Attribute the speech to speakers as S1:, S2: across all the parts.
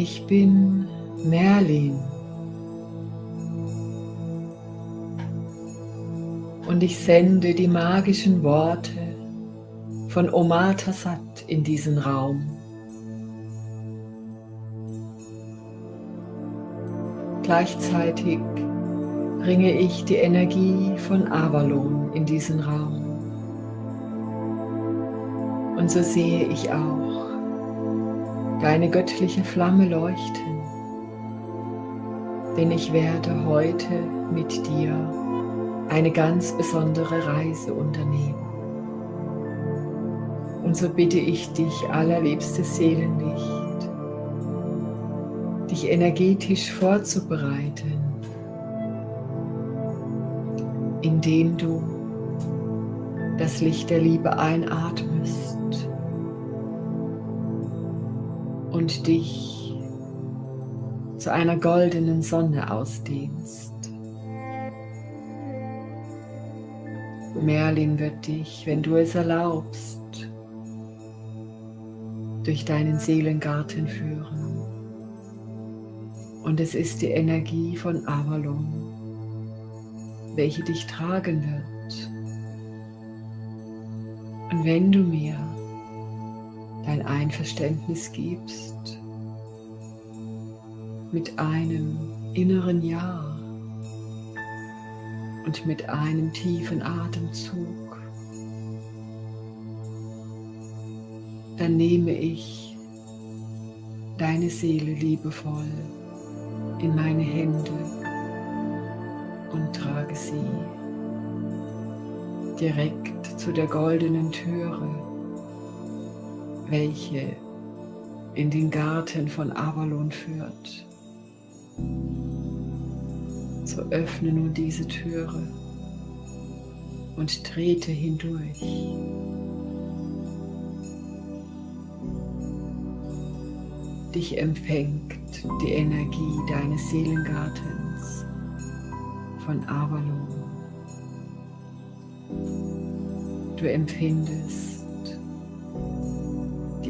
S1: Ich bin Merlin. Und ich sende die magischen Worte von Omar Tassat in diesen Raum. Gleichzeitig bringe ich die Energie von Avalon in diesen Raum. Und so sehe ich auch deine göttliche Flamme leuchten, denn ich werde heute mit dir eine ganz besondere Reise unternehmen. Und so bitte ich dich, allerliebstes Seelenlicht, dich energetisch vorzubereiten, indem du das Licht der Liebe einatmest und dich zu einer goldenen Sonne ausdehnst. Merlin wird dich, wenn du es erlaubst, durch deinen Seelengarten führen. Und es ist die Energie von Avalon, welche dich tragen wird. Und wenn du mir dein Einverständnis gibst mit einem inneren Ja und mit einem tiefen Atemzug, dann nehme ich deine Seele liebevoll in meine Hände und trage sie direkt zu der goldenen Türe welche in den Garten von Avalon führt. So öffne nun diese Türe und trete hindurch. Dich empfängt die Energie deines Seelengartens von Avalon. Du empfindest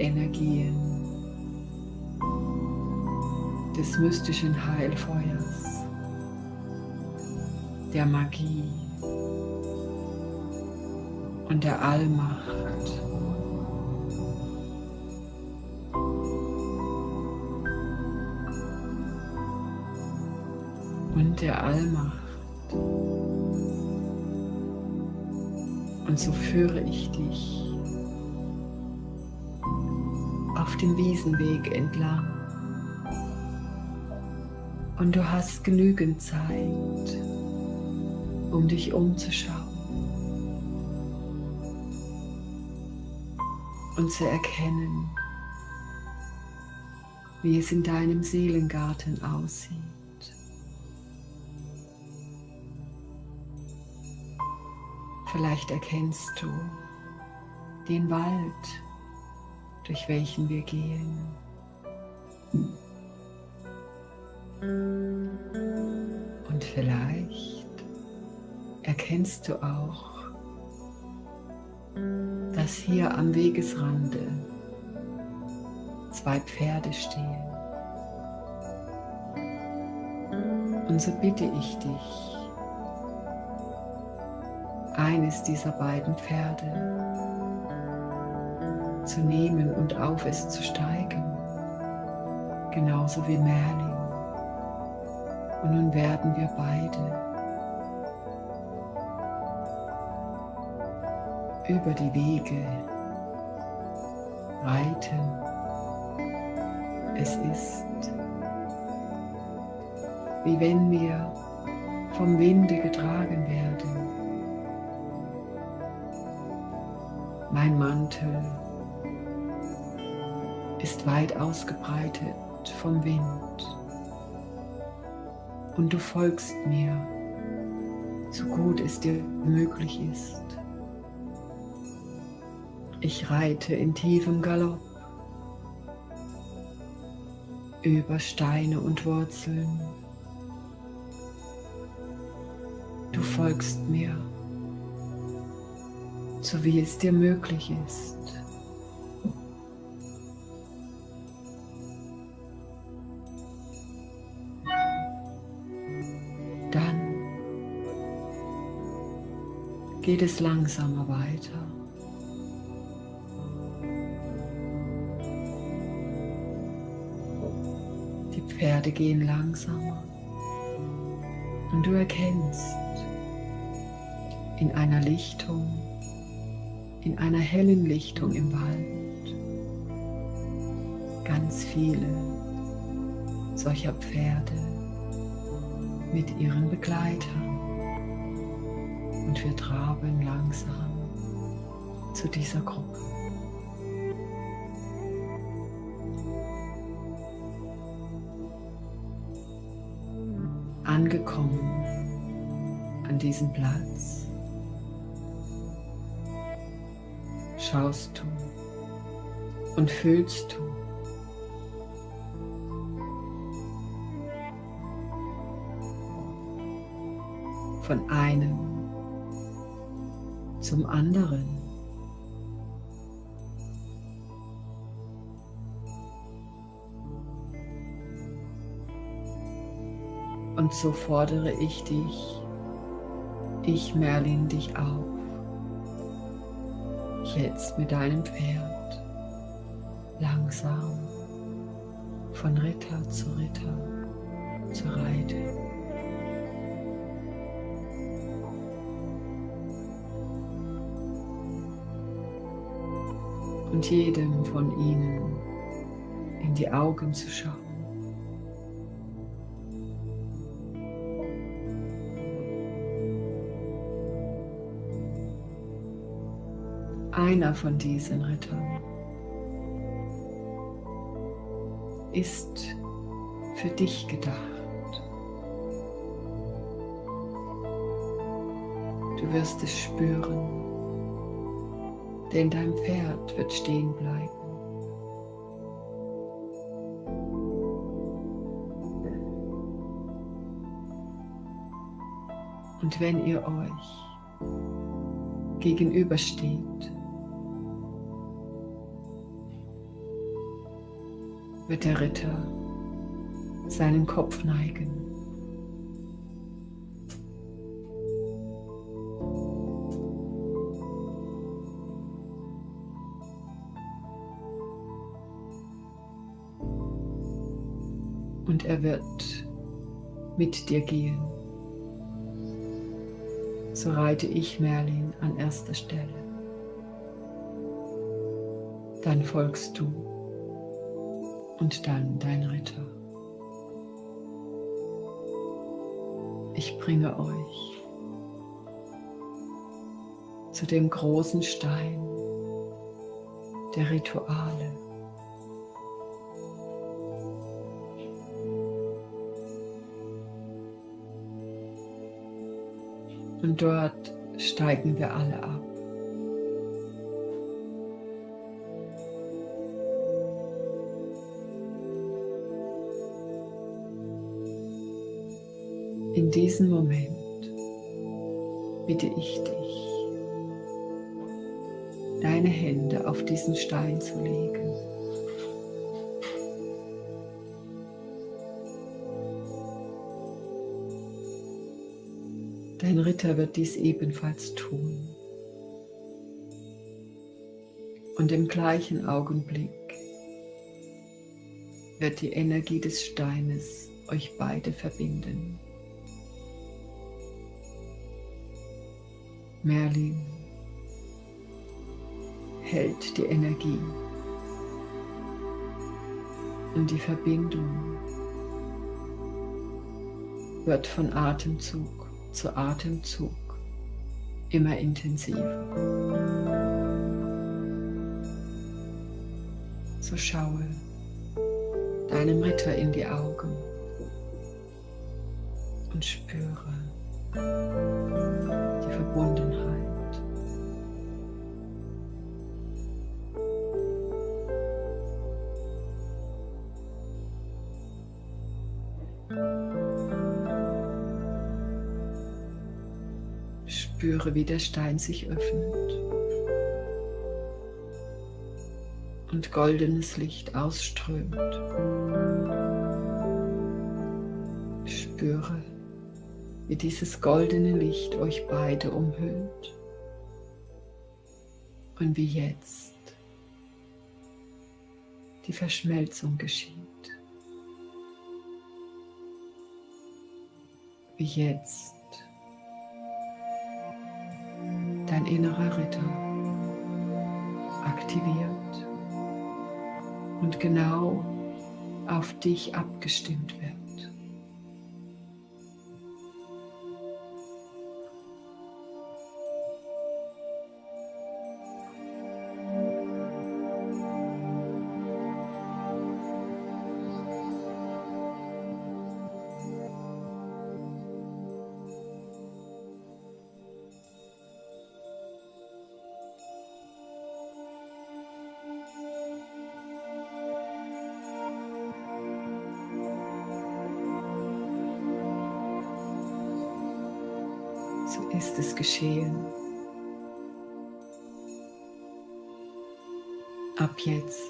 S1: Energien des mystischen Heilfeuers, der Magie und der Allmacht. Und der Allmacht. Und so führe ich dich auf dem Wiesenweg entlang. Und du hast genügend Zeit, um dich umzuschauen und zu erkennen, wie es in deinem Seelengarten aussieht. Vielleicht erkennst du den Wald, durch welchen wir gehen. Und vielleicht erkennst du auch, dass hier am Wegesrande zwei Pferde stehen. Und so bitte ich dich, eines dieser beiden Pferde zu nehmen und auf es zu steigen, genauso wie Merlin. Und nun werden wir beide über die Wege reiten. Es ist, wie wenn wir vom Winde getragen werden. Mein Mantel ist weit ausgebreitet vom Wind und du folgst mir, so gut es dir möglich ist. Ich reite in tiefem Galopp über Steine und Wurzeln. Du folgst mir, so wie es dir möglich ist. Geht es langsamer weiter. Die Pferde gehen langsamer und du erkennst in einer Lichtung, in einer hellen Lichtung im Wald ganz viele solcher Pferde mit ihren Begleitern und wir traben langsam zu dieser Gruppe. Angekommen an diesem Platz schaust du und fühlst du von einem zum anderen. Und so fordere ich dich, ich Merlin dich auf, jetzt mit deinem Pferd langsam von Ritter zu Ritter zu reiten. Und jedem von ihnen in die Augen zu schauen. Einer von diesen Rittern ist für dich gedacht. Du wirst es spüren denn dein Pferd wird stehen bleiben. Und wenn ihr euch gegenübersteht, wird der Ritter seinen Kopf neigen und er wird mit dir gehen. So reite ich Merlin an erster Stelle. Dann folgst du und dann dein Ritter. Ich bringe euch zu dem großen Stein der Rituale. Und dort steigen wir alle ab. In diesem Moment bitte ich dich, deine Hände auf diesen Stein zu legen. Dein Ritter wird dies ebenfalls tun. Und im gleichen Augenblick wird die Energie des Steines euch beide verbinden. Merlin hält die Energie und die Verbindung wird von Atemzug zu Atemzug immer intensiver. So schaue deinem Ritter in die Augen und spüre die Verbundenheit. Spüre, wie der Stein sich öffnet und goldenes Licht ausströmt. Spüre, wie dieses goldene Licht euch beide umhüllt und wie jetzt die Verschmelzung geschieht. Wie jetzt innerer Ritter aktiviert und genau auf dich abgestimmt wird. So ist es geschehen. Ab jetzt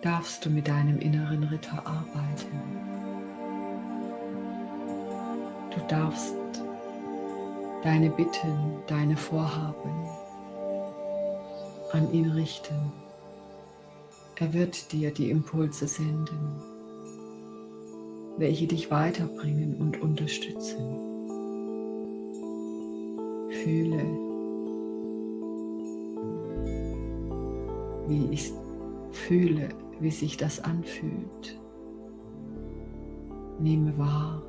S1: darfst du mit deinem inneren Ritter arbeiten. Du darfst deine Bitten, deine Vorhaben an ihn richten. Er wird dir die Impulse senden welche dich weiterbringen und unterstützen. Fühle, wie ich fühle, wie sich das anfühlt. Nehme wahr.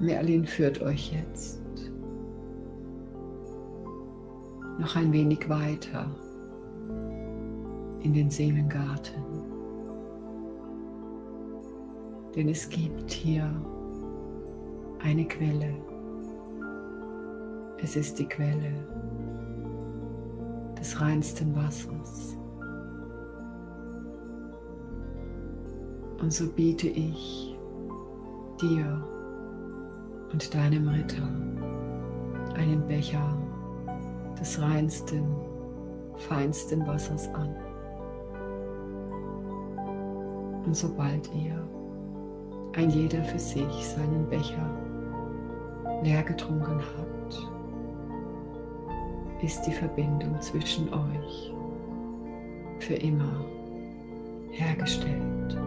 S1: Merlin führt euch jetzt noch ein wenig weiter in den Seelengarten. Denn es gibt hier eine Quelle. Es ist die Quelle des reinsten Wassers. Und so biete ich dir und deinem Ritter einen Becher des reinsten, feinsten Wassers an. Und sobald ihr ein jeder für sich seinen Becher leer getrunken habt, ist die Verbindung zwischen euch für immer hergestellt.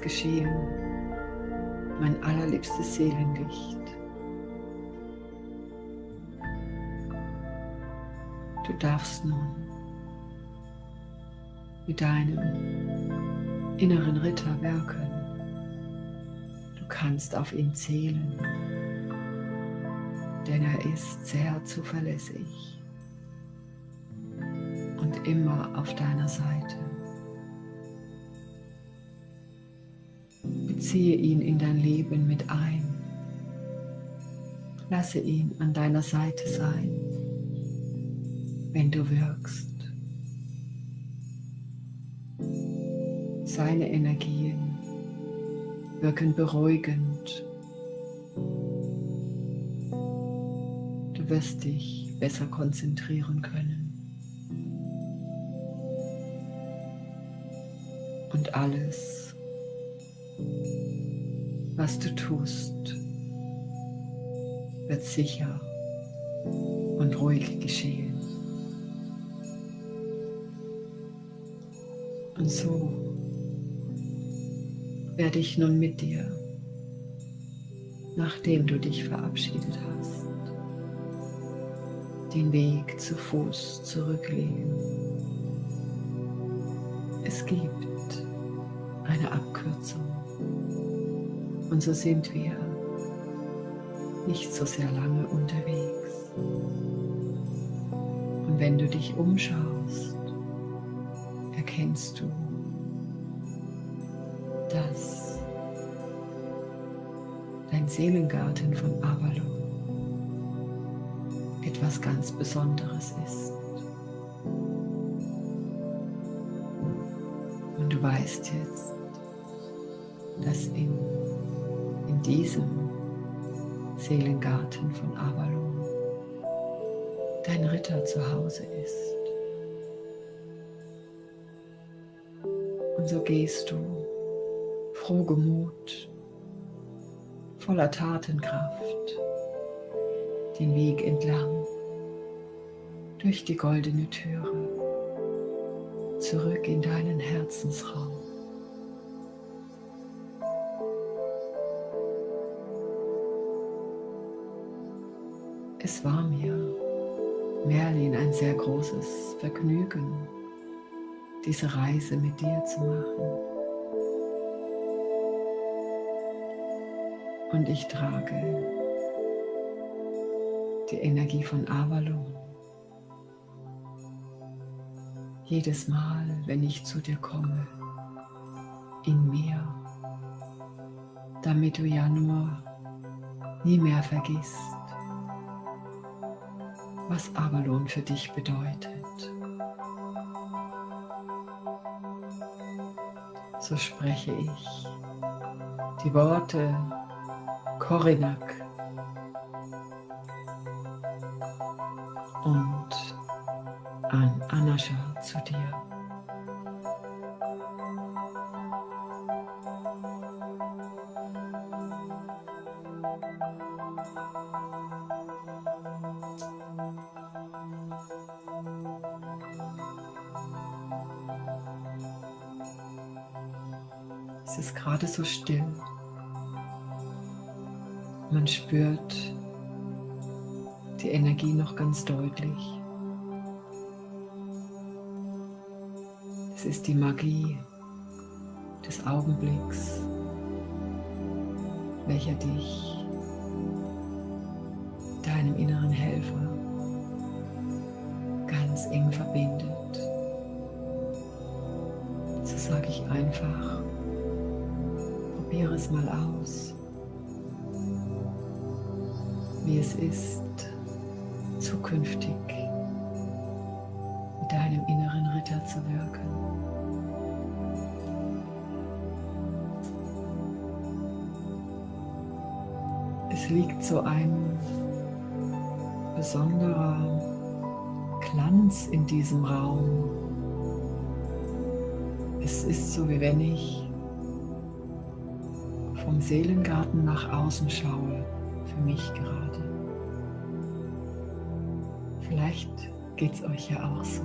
S1: Geschehen, mein allerliebstes Seelenlicht. Du darfst nun mit deinem inneren Ritter werken. Du kannst auf ihn zählen, denn er ist sehr zuverlässig und immer auf deiner Seite. Beziehe ihn in dein Leben mit ein. Lasse ihn an deiner Seite sein, wenn du wirkst. Seine Energien wirken beruhigend. Du wirst dich besser konzentrieren können. Und alles was du tust, wird sicher und ruhig geschehen. Und so werde ich nun mit dir, nachdem du dich verabschiedet hast, den Weg zu Fuß zurücklegen. Es gibt eine Abkürzung. Und so sind wir nicht so sehr lange unterwegs. Und wenn du dich umschaust, erkennst du, dass dein Seelengarten von Avalon etwas ganz Besonderes ist. Und du weißt jetzt, dass in, in diesem Seelengarten von Avalon dein Ritter zu Hause ist. Und so gehst du frohgemut, voller Tatenkraft, den Weg entlang, durch die goldene Türe, zurück in deinen Herzensraum. Es war mir, Merlin, ein sehr großes Vergnügen, diese Reise mit dir zu machen. Und ich trage die Energie von Avalon. Jedes Mal, wenn ich zu dir komme, in mir, damit du ja nur nie mehr vergisst, was Avalon für dich bedeutet. So spreche ich die Worte Korinak still. Man spürt die Energie noch ganz deutlich. Es ist die Magie des Augenblicks, welcher dich deinem inneren Helfer ganz eng verbindet. So sage ich einfach, probiere es mal aus, wie es ist, zukünftig mit deinem inneren Ritter zu wirken. Es liegt so ein besonderer Glanz in diesem Raum. Es ist so, wie wenn ich vom Seelengarten nach außen schaue, für mich gerade. Vielleicht geht es euch ja auch so.